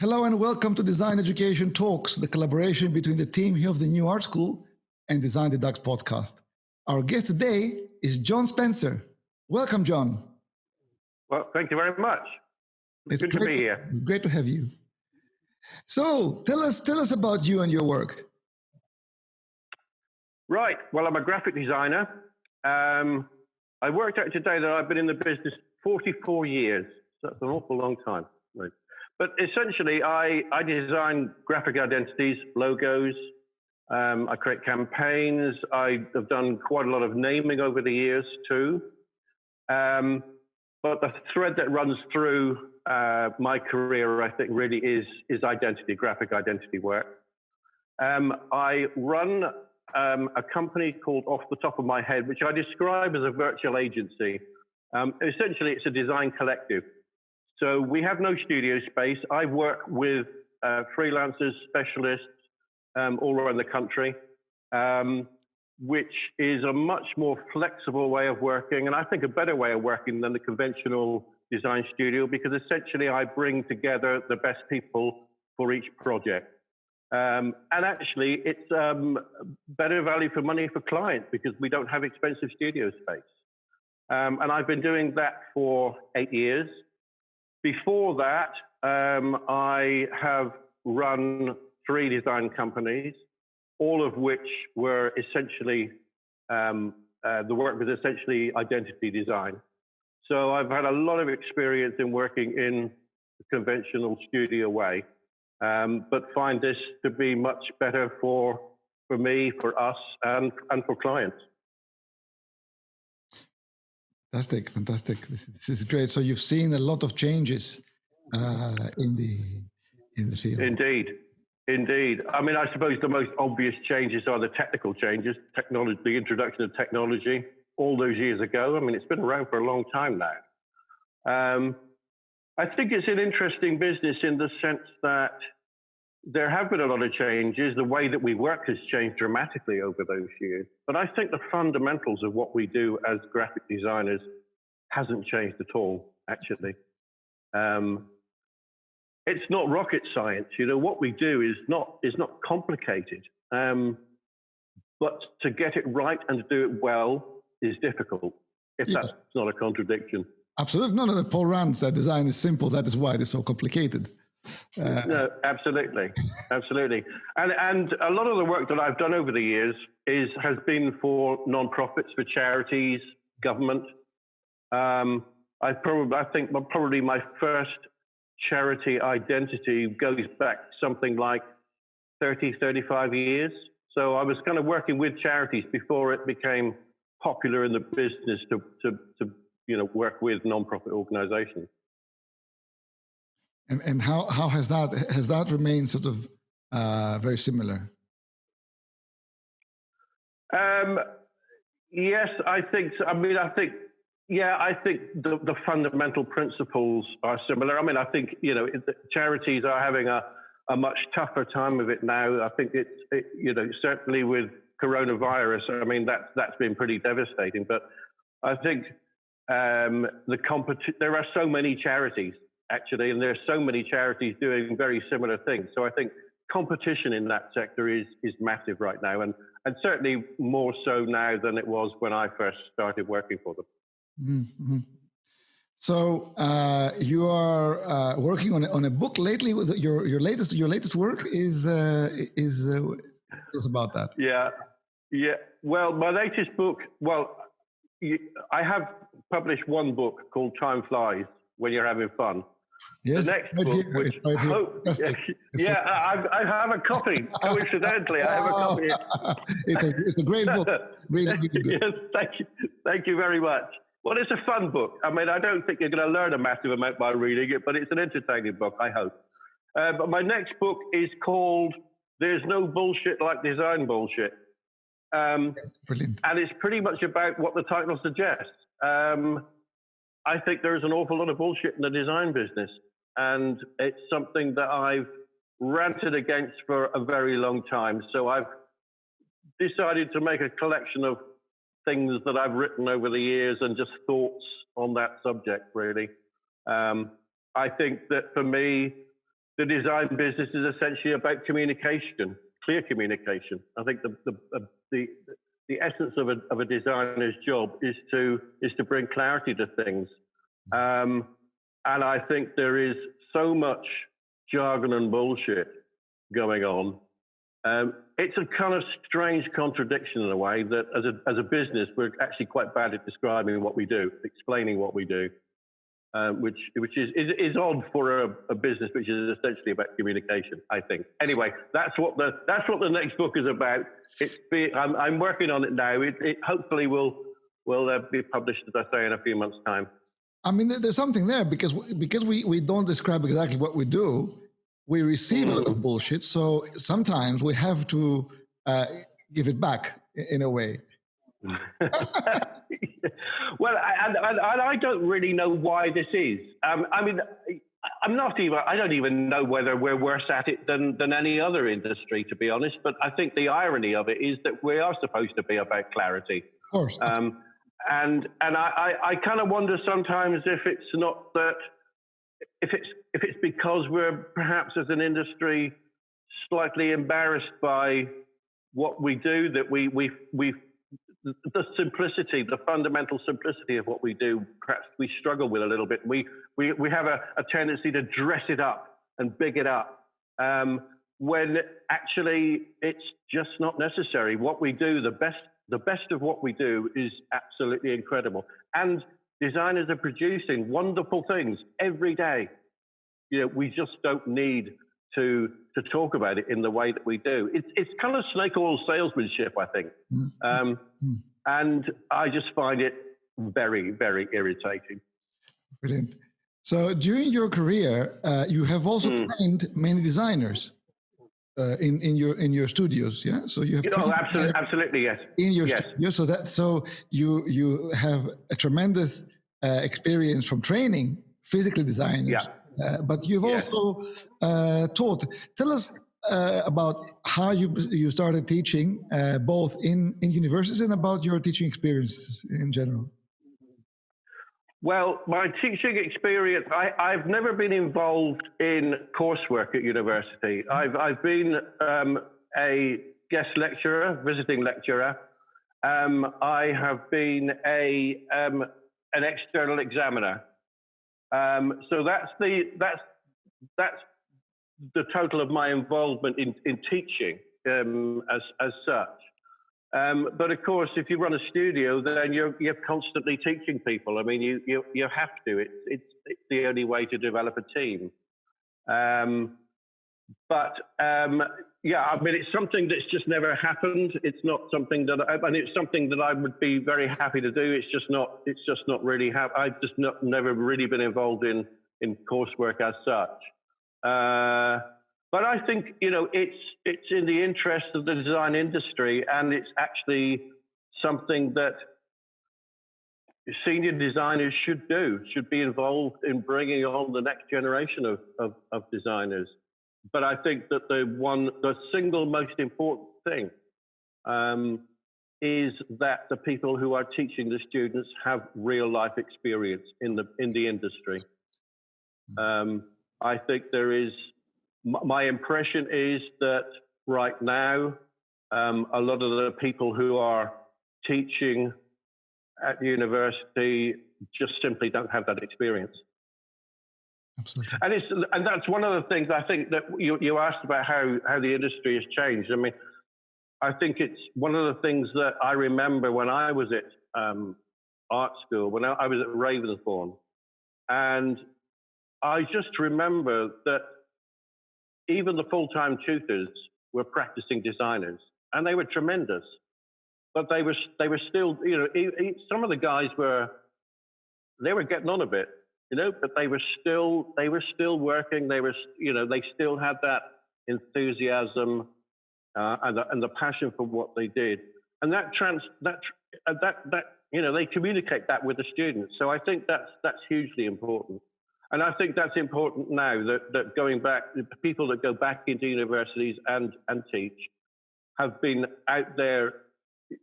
Hello and welcome to Design Education Talks, the collaboration between the team here of the New Art School and Design the Dux podcast. Our guest today is John Spencer. Welcome, John. Well, thank you very much. It's good to be here. Great to have you. So, tell us, tell us about you and your work. Right. Well, I'm a graphic designer. Um, I worked out today that I've been in the business 44 years. So that's an awful long time. Right. But essentially, I, I design graphic identities, logos. Um, I create campaigns. I have done quite a lot of naming over the years too. Um, but the thread that runs through uh, my career, I think, really is is identity, graphic identity work. Um, I run um, a company called Off the Top of My Head, which I describe as a virtual agency. Um, essentially, it's a design collective. So we have no studio space. I work with uh, freelancers, specialists um, all around the country, um, which is a much more flexible way of working, and I think a better way of working than the conventional design studio because essentially I bring together the best people for each project. Um, and actually, it's um, better value for money for clients because we don't have expensive studio space. Um, and I've been doing that for eight years. Before that, um, I have run three design companies, all of which were essentially, um, uh, the work was essentially identity design. So I've had a lot of experience in working in the conventional studio way, um, but find this to be much better for, for me, for us, and, and for clients. Fantastic, fantastic. This, this, is great. So you've seen a lot of changes uh, in the in the field. Indeed, indeed. I mean, I suppose the most obvious changes are the technical changes, technology, the introduction of technology. All those years ago. I mean, it's been around for a long time now. Um, I think it's an interesting business in the sense that there have been a lot of changes. The way that we work has changed dramatically over those years. But I think the fundamentals of what we do as graphic designers hasn't changed at all, actually. Um, it's not rocket science. You know, what we do is not, is not complicated. Um, but to get it right and to do it well is difficult, if yes. that's not a contradiction. Absolutely. No, no, Paul Rand said design is simple. That is why it is so complicated. Uh, no, absolutely, absolutely, and and a lot of the work that I've done over the years is has been for non-profits, for charities, government. Um, I probably I think probably my first charity identity goes back something like 30, 35 years. So I was kind of working with charities before it became popular in the business to to, to you know work with non-profit organizations. And and how how has that has that remained sort of uh, very similar? Um, yes, I think. I mean, I think. Yeah, I think the, the fundamental principles are similar. I mean, I think you know charities are having a a much tougher time of it now. I think it's it, you know certainly with coronavirus. I mean that's that's been pretty devastating. But I think um, the competi- there are so many charities actually, and there are so many charities doing very similar things. So I think competition in that sector is is massive right now, and and certainly more so now than it was when I first started working for them. Mm-hmm. So uh, you are uh, working on a, on a book lately. With your your latest your latest work is uh, is uh, is about that. Yeah, yeah. Well, my latest book. Well, I have published one book called Time Flies When You're Having Fun, Yes, the next right book, here, which right hope, yeah, yeah I, I, have a copy. Coincidentally, I have a copy. it's, a, it's a great book. Really, really yes, thank you, thank you very much. Well, it's a fun book. I mean, I don't think you're going to learn a massive amount by reading it, but it's an entertaining book. I hope. Uh, but my next book is called "There's No Bullshit Like Design Bullshit," um, brilliant, and it's pretty much about what the title suggests. Um, I think there's an awful lot of bullshit in the design business and it's something that I've ranted against for a very long time. So I've decided to make a collection of things that I've written over the years and just thoughts on that subject, really. Um, I think that for me, the design business is essentially about communication, clear communication. I think the the the, the essence of a, of a designer's job is to is to bring clarity to things. Um, and I think there is so much jargon and bullshit going on. Um, it's a kind of strange contradiction in a way that as a, as a business, we're actually quite bad at describing what we do, explaining what we do, um, which, which is, is, is odd for a, a, business which is essentially about communication, I think. Anyway, that's what the, that's what the next book is about. It's be, I'm, I'm working on it now. It, it hopefully will, will uh, be published, as I say, in a few months' time. I mean, there's something there because because we, we don't describe exactly what we do. We receive a lot of bullshit, so sometimes we have to uh, give it back in a way. well, and, and, and, I don't really know why this is. Um, I mean, I'm not even. I don't even know whether we're worse at it than than any other industry, to be honest. But I think the irony of it is that we are supposed to be about clarity. Of course. Um, and and I, I, I kind of wonder sometimes if it's not that if it's if it's because we're perhaps as an industry slightly embarrassed by what we do that we we we the simplicity, the fundamental simplicity of what we do, perhaps we struggle with a little bit. We we we have a, a tendency to dress it up and big it up. Um, when actually it's just not necessary. What we do, the best the best of what we do is absolutely incredible. And designers are producing wonderful things every day. You know, we just don't need to to talk about it in the way that we do. It's it's kind of snake oil salesmanship, I think, mm-hmm. um, mm-hmm. and I just find it very very irritating. Brilliant. So during your career, uh, you have also mm. trained many designers uh, in in your in your studios yeah so you have oh, absolutely absolutely yes in your yes. studio so that so you you have a tremendous uh, experience from training physical designers yeah. Uh, but you've yes. also uh, taught tell us uh, about how you you started teaching uh, both in in universities and about your teaching experiences in general well, my teaching experience, I, have never been involved in coursework at university. I've, I've been um, a guest lecturer, visiting lecturer. Um, I have been a, um, an external examiner. Um, so that's the, that's, that's the total of my involvement in, in teaching um, as, as such. Um, but of course, if you run a studio, then you're, you're constantly teaching people. I mean, you, you, you have to. It's, it's, it's the only way to develop a team. Um, but um, yeah, I mean, it's something that's just never happened. It's not something that, I, and it's something that I would be very happy to do. It's just not, it's just not really, ha- I've just not, never really been involved in, in coursework as such. Uh, but I think you know it's it's in the interest of the design industry, and it's actually something that senior designers should do, should be involved in bringing on the next generation of, of, of designers. But I think that the one, the single most important thing um, is that the people who are teaching the students have real life experience in the in the industry. Hmm. Um, I think there is my impression is that right now, um, a lot of the people who are teaching at university just simply don't have that experience. Absolutely. And it's and that's one of the things I think that you, you asked about how how the industry has changed. I mean, I think it's one of the things that I remember when I was at um, art school, when I, I was at Ravensbourne, and I just remember that even the full-time tutors were practicing designers, and they were tremendous. But they were they were still, you know, some of the guys were they were getting on a bit, you know, but they were still they were still working. They were, you know, they still had that enthusiasm uh, and, the, and the passion for what they did, and that trans that uh, that that you know they communicate that with the students. So I think that's that's hugely important. And I think that's important now that, that going back, people that go back into universities and, and teach have been out there,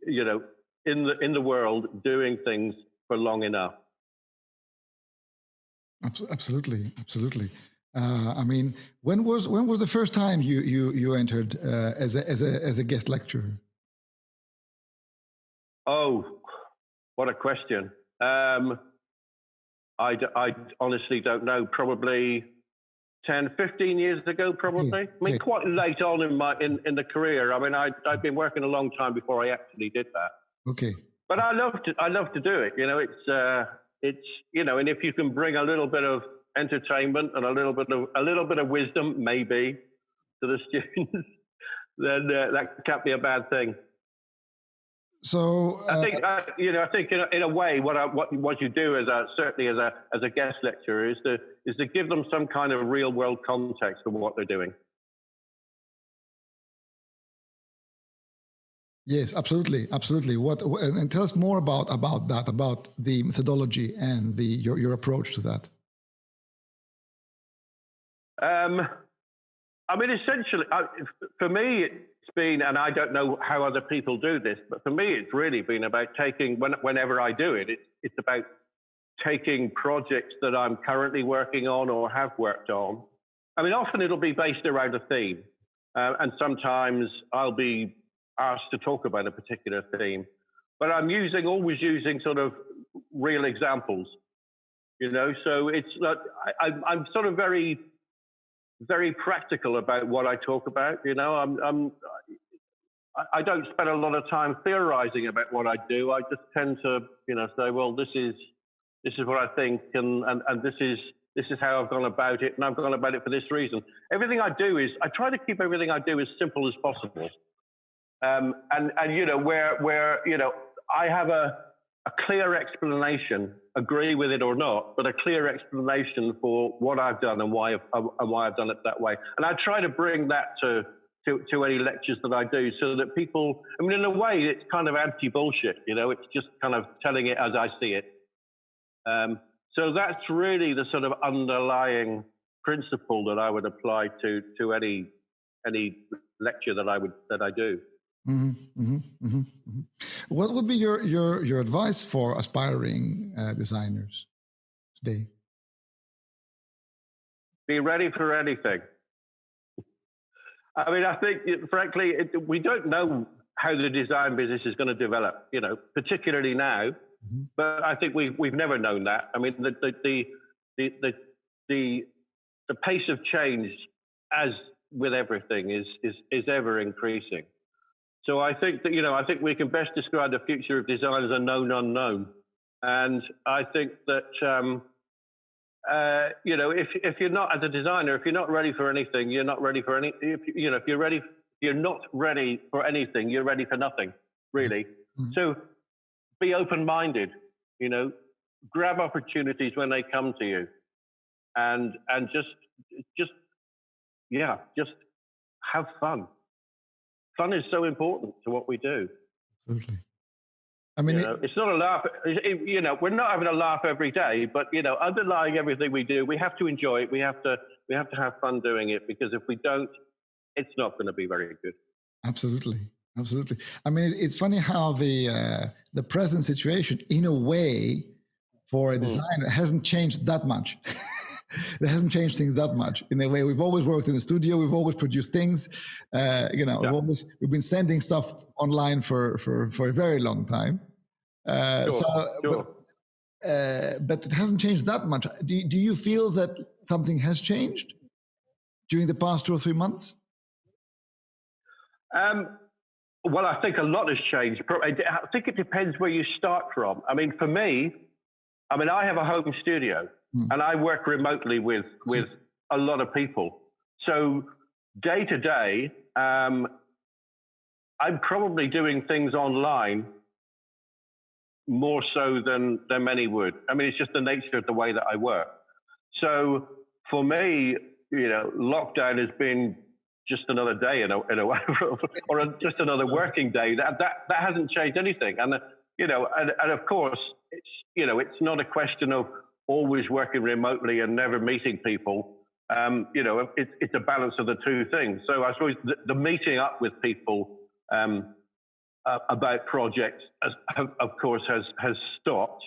you know, in the, in the world doing things for long enough. Absolutely, absolutely. Uh, I mean, when was when was the first time you you you entered uh, as a as a as a guest lecturer? Oh, what a question. Um, I, I honestly don't know. Probably 10, 15 years ago, probably. I mean, quite late on in my in, in the career. I mean, I, I'd been working a long time before I actually did that. Okay. But I love to I love to do it. You know, it's uh, it's you know, and if you can bring a little bit of entertainment and a little bit of a little bit of wisdom, maybe, to the students, then uh, that can't be a bad thing. So uh, I think uh, you know. I think in a, in a way, what I, what what you do as a certainly as a as a guest lecturer is to is to give them some kind of real world context for what they're doing. Yes, absolutely, absolutely. What and tell us more about about that, about the methodology and the your your approach to that. Um, I mean, essentially, I, for me, it's been, and I don't know how other people do this, but for me, it's really been about taking, when, whenever I do it, it's, it's about taking projects that I'm currently working on or have worked on. I mean, often it'll be based around a theme, uh, and sometimes I'll be asked to talk about a particular theme, but I'm using, always using sort of real examples, you know, so it's like, I, I'm sort of very, very practical about what I talk about. You know, I'm, I'm I don't spend a lot of time theorizing about what I do. I just tend to, you know, say, well, this is this is what I think, and and, and this is this is how I've gone about it, and I've gone about it for this reason. Everything I do is I try to keep everything I do as simple as possible. Um, and and you know where where you know I have a a clear explanation, agree with it or not, but a clear explanation for what I've done and why I've, and why I've done it that way. And I try to bring that to, to, to any lectures that I do so that people, I mean, in a way, it's kind of anti bullshit, you know, it's just kind of telling it as I see it. Um, so that's really the sort of underlying principle that I would apply to, to any, any lecture that I would, that I do. Mm-hmm, mm-hmm, mm-hmm, what would be your your your advice for aspiring uh, designers today? Be ready for anything. I mean, I think, frankly, it, we don't know how the design business is going to develop. You know, particularly now. Mm-hmm. But I think we've we've never known that. I mean, the the the the the, the, the pace of change, as with everything, is is is ever increasing. So I think that, you know, I think we can best describe the future of design as a known unknown. And I think that, um, uh, you know, if, if you're not, as a designer, if you're not ready for anything, you're not ready for any, if, you know, if you're ready, you're not ready for anything, you're ready for nothing, really. Mm-hmm. So be open minded, you know, grab opportunities when they come to you and, and just, just, yeah, just have fun fun is so important to what we do. Absolutely. I mean, you know, it, it's not a laugh. It, you know, we're not having a laugh every day, but you know, underlying everything we do, we have to enjoy it. We have to, we have to have fun doing it because if we don't, it's not going to be very good. Absolutely, absolutely. I mean, it's funny how the uh, the present situation, in a way, for a hmm. designer, hasn't changed that much. that hasn't changed things that much. In a way, we've always worked in the studio. We've always produced things. Uh, you know, yeah. we've always we've been sending stuff online for for for a very long time. Uh, sure. So, sure. But, uh, but it hasn't changed that much. Do do you feel that something has changed during the past two or three months? Um, well, I think a lot has changed. I think it depends where you start from. I mean, for me, I mean, I have a home studio. Mm. And I work remotely with, with a lot of people. So day to day, um, I'm probably doing things online more so than, than many would. I mean, it's just the nature of the way that I work. So for me, you know, lockdown has been just another day in a, in a way, or a, just another working day. That, that, that hasn't changed anything. And, you know, and, and of course, it's, you know, it's not a question of, always working remotely and never meeting people, um, you know, it's, it's a balance of the two things. So I suppose the, the meeting up with people um, uh, about projects, of course, has has stopped.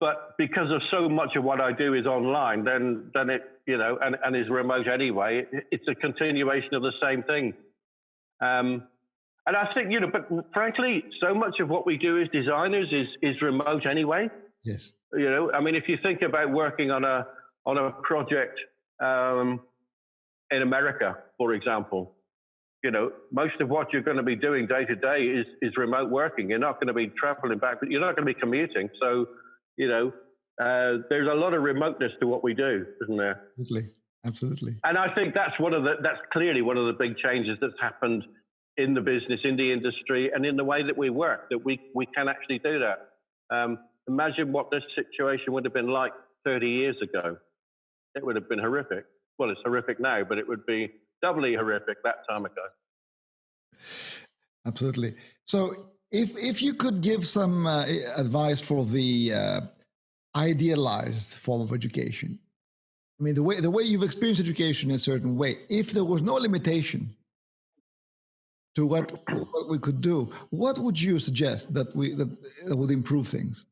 but because of so much of what I do is online, then then it you know and, and is remote anyway. It, it's a continuation of the same thing. Um, and I think you know, but frankly, so much of what we do as designers is is remote anyway. Yes. You know, I mean, if you think about working on a on a project um, in America, for example, you know, most of what you're going to be doing day to day is is remote working. You're not going to be traveling back, but you're not going to be commuting. So you know, uh, there's a lot of remoteness to what we do, isn't there? Absolutely, absolutely. And I think that's one of the that's clearly one of the big changes that's happened in the business, in the industry, and in the way that we work. That we we can actually do that. Um, imagine what this situation would have been like 30 years ago. It would have been horrific. Well, it's horrific now, but it would be doubly horrific that time ago. Absolutely. So if if you could give some uh, advice for the uh, idealized form of education, I mean the way the way you've experienced education in a certain way. If there was no limitation to what what we could do, what would you suggest that we that, that would improve things?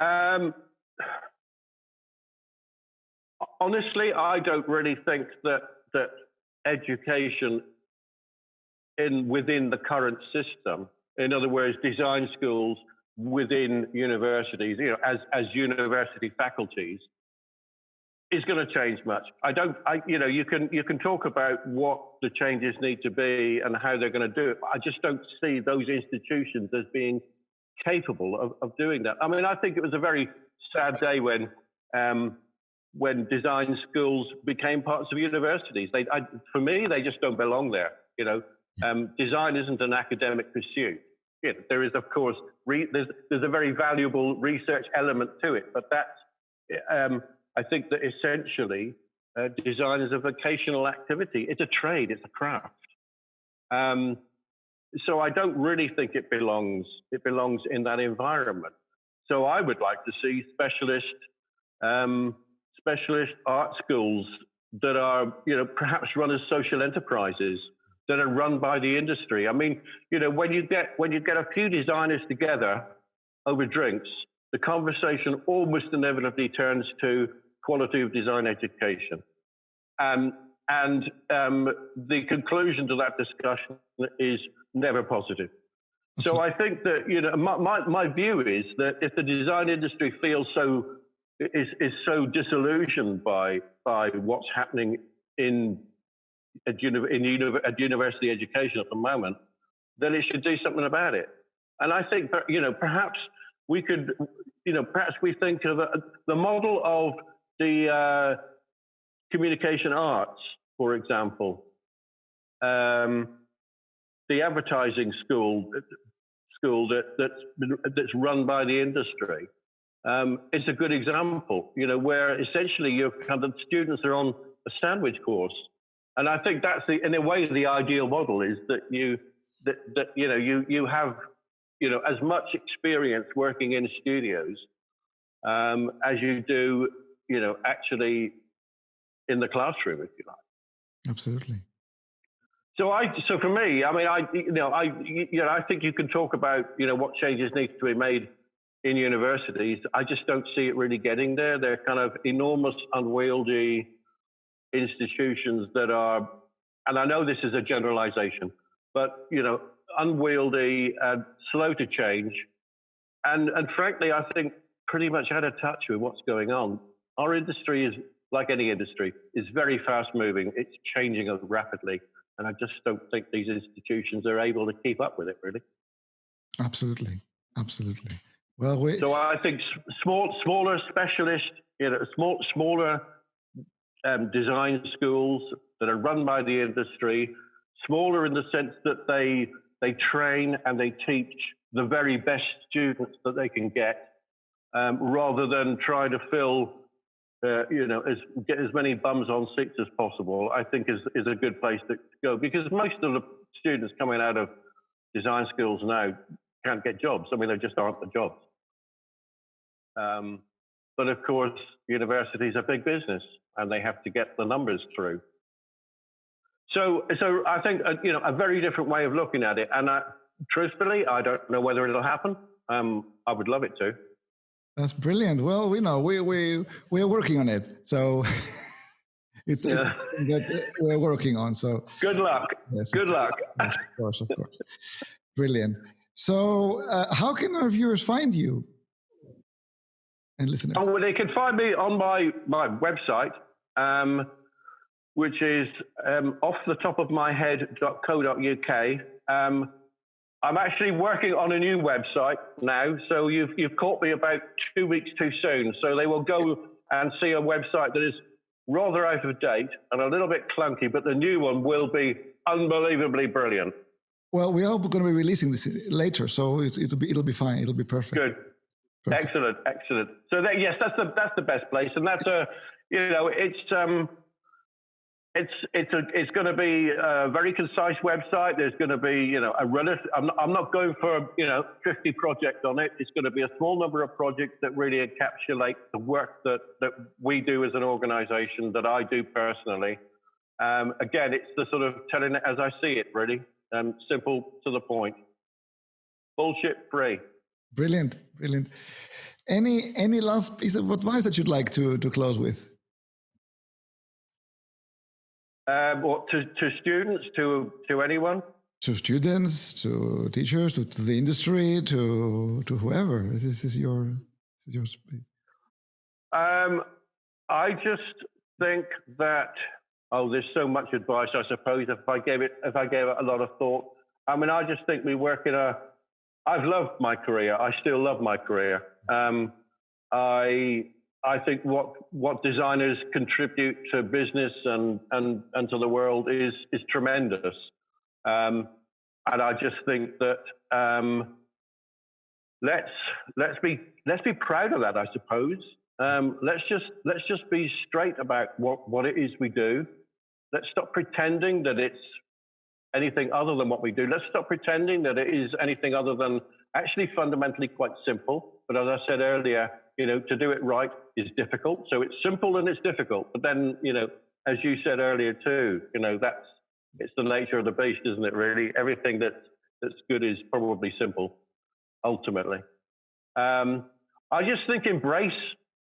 Um, honestly, I don't really think that that education in within the current system. In other words, design schools within universities, you know, as as university faculties, is going to change much. I don't, I, you know, you can you can talk about what the changes need to be and how they're going to do it. I just don't see those institutions as being capable of, of doing that. I mean, I think it was a very sad day when um, when design schools became parts of universities. They, I, for me, they just don't belong there. You know, um, design isn't an academic pursuit. There is, of course, re- there's, there's a very valuable research element to it, but that's, um, I think that essentially uh, design is a vocational activity. It's a trade, it's a craft. Um, so I don't really think it belongs, it belongs in that environment. So I would like to see specialist, um, specialist art schools that are, you know, perhaps run as social enterprises that are run by the industry. I mean, you know, when you get when you get a few designers together over drinks, the conversation almost inevitably turns to quality of design education. Um, and um, the conclusion to that discussion is never positive. So I think that you know my, my, my view is that if the design industry feels so is is so disillusioned by by what's happening in at, uni- in at university education at the moment, then it should do something about it. And I think, you know, perhaps we could, you know, perhaps we think of a, the model of the uh, communication arts, for example, um, the advertising school school that, that's that's run by the industry. Um, it's a good example, you know, where essentially your kind of students are on a sandwich course and I think that's the, in a way, the ideal model is that you, that, that you know, you you have, you know, as much experience working in studios um, as you do, you know, actually in the classroom, if you like. Absolutely. So I, so for me, I mean, I, you know, I, you know, I think you can talk about, you know, what changes need to be made in universities. I just don't see it really getting there. They're kind of enormous, unwieldy institutions that are, and I know this is a generalization, but you know, unwieldy and slow to change, and and frankly, I think pretty much out of touch with what's going on. Our industry is like any industry, is very fast moving. It's changing rapidly, and I just don't think these institutions are able to keep up with it. Really. Absolutely, absolutely. Well, we... so I think small, smaller specialist, you know, small, smaller um, design schools that are run by the industry, smaller in the sense that they they train and they teach the very best students that they can get, um, rather than try to fill, uh, you know, as get as many bums on seats as possible. I think is is a good place to go because most of the students coming out of design schools now can't get jobs. I mean, there just aren't the jobs. Um, but of course, universities are big business and they have to get the numbers through. So, so I think uh, you know a very different way of looking at it. And I, truthfully, I don't know whether it'll happen. um, I would love it to. That's brilliant. Well, we know we we we're working on it, so it's, Yeah. something that uh, we're working on. So Good luck. yes, Good luck. Yes, of course, of course. Brilliant. So, uh, how can our viewers find you and listeners? Oh, well, they can find me on my, my website, um, which is um, off the top of my head.co.uk. Um, I'm actually working on a new website now, so you've, you've caught me about two weeks too soon. So they will go and see a website that is rather out of date and a little bit clunky, but the new one will be unbelievably brilliant. Well, we are going to be releasing this later, so it, it'll be it'll be fine. It'll be perfect. Good. Perfect. Excellent, excellent. So that, yes, that's the that's the best place, and that's a you know it's um it's it's a it's going to be a very concise website. There's going to be you know a relative. I'm not, I'm not going for you know 50 projects on it. It's going to be a small number of projects that really encapsulate the work that that we do as an organisation, that I do personally. Um, again, it's the sort of telling it as I see it, really, um, simple to the point, bullshit free. Brilliant, brilliant. Any any last piece of advice that you'd like to to close with? Um, what to, to students, to to anyone? To students, to teachers, to, to the industry, to to whoever. This is your this is your space. Um, I just think that oh, there's so much advice. I suppose if I gave it if I gave it a lot of thought. I mean, I just think we work in a. I've loved my career. I still love my career. Um, I I think what what designers contribute to business and and and to the world is is tremendous. Um, and I just think that um, let's let's be let's be proud of that. I suppose. Um, let's just let's just be straight about what what it is we do. Let's stop pretending that it's anything other than what we do. Let's stop pretending that it is anything other than actually fundamentally quite simple. But as I said earlier, you know, to do it right is difficult. So it's simple and it's difficult. But then, you know, as you said earlier too, you know, that's it's the nature of the beast, isn't it? Really, everything that that's good is probably simple, ultimately. Um, I just think embrace,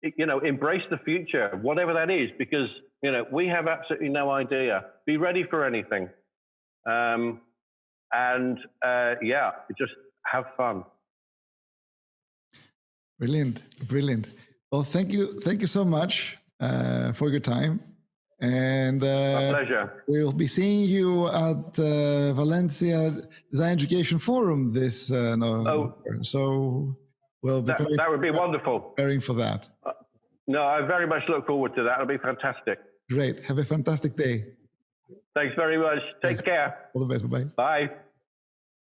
you know, embrace the future, whatever that is, because you know we have absolutely no idea. Be ready for anything, um, and uh, yeah, just have fun. Brilliant, brilliant. Well, thank you, thank you so much uh, for your time, and My uh, pleasure. we'll be seeing you at uh, Valencia Design Education Forum this uh, November. So we'll be That, preparing, that would be wonderful. preparing for that. No, I very much look forward to that. It'll be fantastic. Great. Have a fantastic day. Thanks very much. Take care. All the best. Bye bye. Bye.